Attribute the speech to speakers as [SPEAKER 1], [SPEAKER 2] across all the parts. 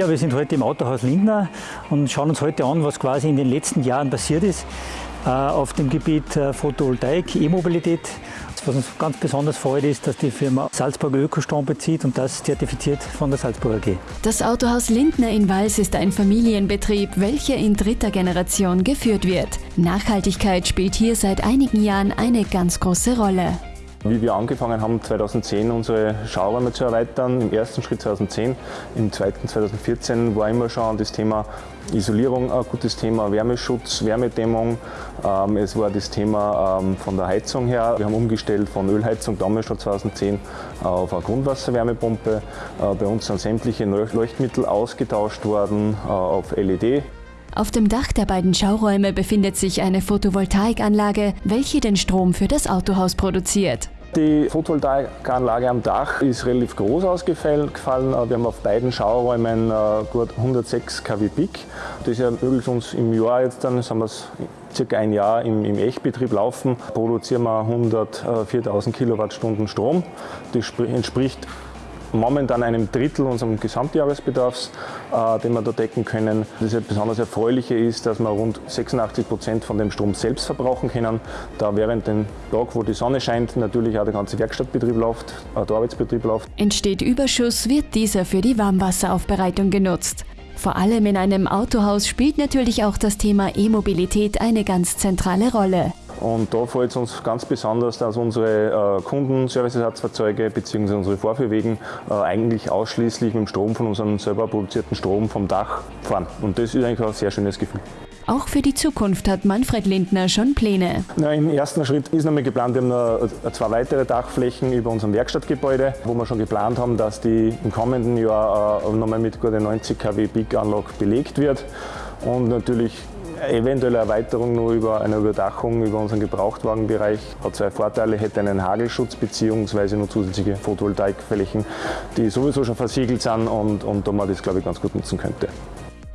[SPEAKER 1] Ja, wir sind heute im Autohaus Lindner und schauen uns heute an, was quasi in den letzten Jahren passiert ist äh, auf dem Gebiet äh, Photovoltaik, E-Mobilität. Was uns ganz besonders freut, ist, dass die Firma Salzburger Ökostrom bezieht und das zertifiziert von der Salzburger AG.
[SPEAKER 2] Das Autohaus Lindner in Wals ist ein Familienbetrieb, welcher in dritter Generation geführt wird. Nachhaltigkeit spielt hier seit einigen Jahren eine ganz große Rolle.
[SPEAKER 3] Wie wir angefangen haben, 2010 unsere Schauräume zu erweitern, im ersten Schritt 2010, im zweiten 2014 war immer schon das Thema Isolierung ein gutes Thema, Wärmeschutz, Wärmedämmung. Ähm, es war das Thema ähm, von der Heizung her. Wir haben umgestellt von Ölheizung damals schon 2010 auf eine Grundwasserwärmepumpe. Äh, bei uns sind sämtliche Leuchtmittel ausgetauscht worden äh, auf LED.
[SPEAKER 2] Auf dem Dach der beiden Schauräume befindet sich eine Photovoltaikanlage, welche den Strom für das Autohaus produziert.
[SPEAKER 3] Die Photovoltaikanlage am Dach ist relativ groß ausgefallen. Wir haben auf beiden Schauräumen äh, gut 106 kW Peak. Das ermöglicht uns im Jahr jetzt dann, sagen wir es, circa ein Jahr im, im Echtbetrieb laufen, produzieren wir 104.000 Kilowattstunden Strom. Das entspricht momentan einem Drittel unseres Gesamtjahresbedarfs, äh, den wir da decken können. Das besonders Erfreuliche ist, dass wir rund 86 Prozent von dem Strom selbst verbrauchen können, da während dem Tag, wo die Sonne scheint, natürlich auch der ganze Werkstattbetrieb läuft, auch der Arbeitsbetrieb läuft.
[SPEAKER 2] Entsteht Überschuss, wird dieser für die Warmwasseraufbereitung genutzt. Vor allem in einem Autohaus spielt natürlich auch das Thema E-Mobilität eine ganz zentrale Rolle.
[SPEAKER 3] Und da fällt es uns ganz besonders, dass unsere äh, Kunden Serviceersatzfahrzeuge bzw. unsere Vorführwegen äh, eigentlich ausschließlich mit dem Strom von unserem selber produzierten Strom vom Dach fahren. Und das ist eigentlich auch ein sehr schönes Gefühl.
[SPEAKER 2] Auch für die Zukunft hat Manfred Lindner schon Pläne.
[SPEAKER 3] Na, Im ersten Schritt ist nochmal geplant, wir haben noch zwei weitere Dachflächen über unserem Werkstattgebäude, wo wir schon geplant haben, dass die im kommenden Jahr äh, nochmal mit gute 90 kW Peak-Anlage belegt wird. Und natürlich eventuelle Erweiterung nur über eine Überdachung über unseren Gebrauchtwagenbereich hat zwei Vorteile, hätte einen Hagelschutz bzw. nur zusätzliche Photovoltaikflächen, die sowieso schon versiegelt sind und, und da man das glaube ich ganz gut nutzen könnte.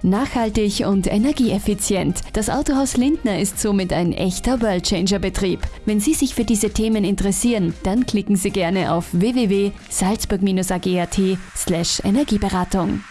[SPEAKER 2] Nachhaltig und energieeffizient. Das Autohaus Lindner ist somit ein echter Worldchanger-Betrieb. Wenn Sie sich für diese Themen interessieren, dann klicken Sie gerne auf www.salzburg-ag.at/energieberatung.